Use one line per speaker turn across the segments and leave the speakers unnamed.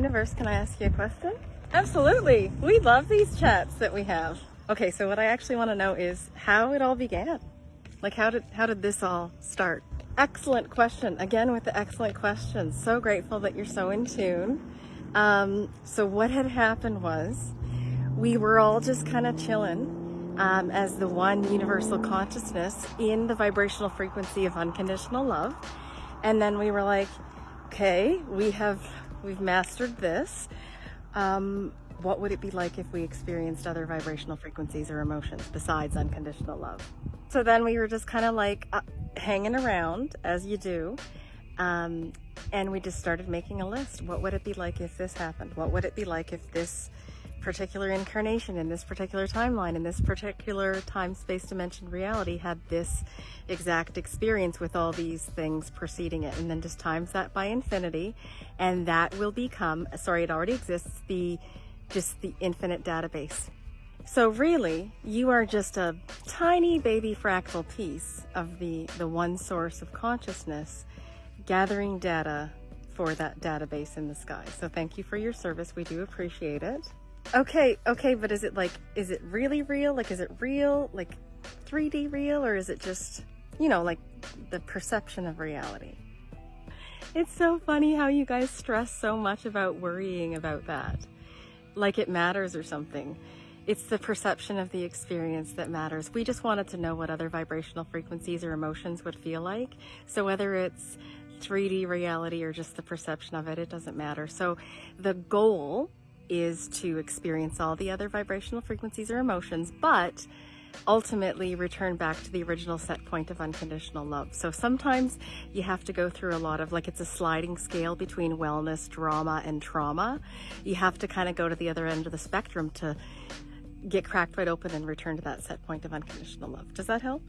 Universe, can I ask you a question? Absolutely. We love these chats that we have. Okay, so what I actually want to know is how it all began. Like how did how did this all start? Excellent question. Again with the excellent questions. So grateful that you're so in tune. Um, so what had happened was we were all just kind of chilling um, as the one universal consciousness in the vibrational frequency of unconditional love. And then we were like, okay, we have, we've mastered this. Um, what would it be like if we experienced other vibrational frequencies or emotions besides unconditional love? So then we were just kind of like uh, hanging around as you do. Um, and we just started making a list. What would it be like if this happened? What would it be like if this particular incarnation in this particular timeline in this particular time space dimension reality had this exact experience with all these things preceding it. And then just times that by infinity and that will become sorry it already exists the just the infinite database. So really you are just a tiny baby fractal piece of the the one source of consciousness gathering data for that database in the sky. So thank you for your service. We do appreciate it Okay, okay, but is it like, is it really real? Like, is it real, like 3D real, or is it just, you know, like the perception of reality? It's so funny how you guys stress so much about worrying about that. Like it matters or something. It's the perception of the experience that matters. We just wanted to know what other vibrational frequencies or emotions would feel like. So whether it's 3D reality or just the perception of it, it doesn't matter. So the goal is to experience all the other vibrational frequencies or emotions, but ultimately return back to the original set point of unconditional love. So sometimes you have to go through a lot of like it's a sliding scale between wellness, drama, and trauma. You have to kind of go to the other end of the spectrum to get cracked right open and return to that set point of unconditional love. Does that help?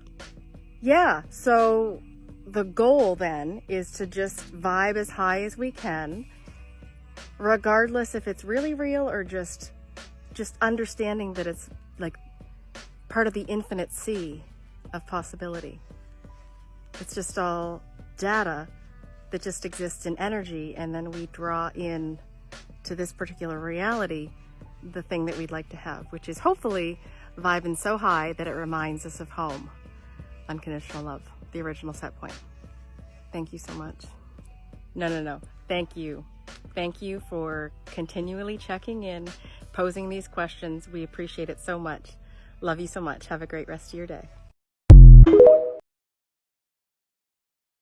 Yeah, so the goal then is to just vibe as high as we can regardless if it's really real or just just understanding that it's like part of the infinite sea of possibility. It's just all data that just exists in energy and then we draw in to this particular reality the thing that we'd like to have, which is hopefully vibing so high that it reminds us of home. Unconditional love, the original set point. Thank you so much. No, no, no. Thank you. Thank you for continually checking in, posing these questions. We appreciate it so much. Love you so much. Have a great rest of your day.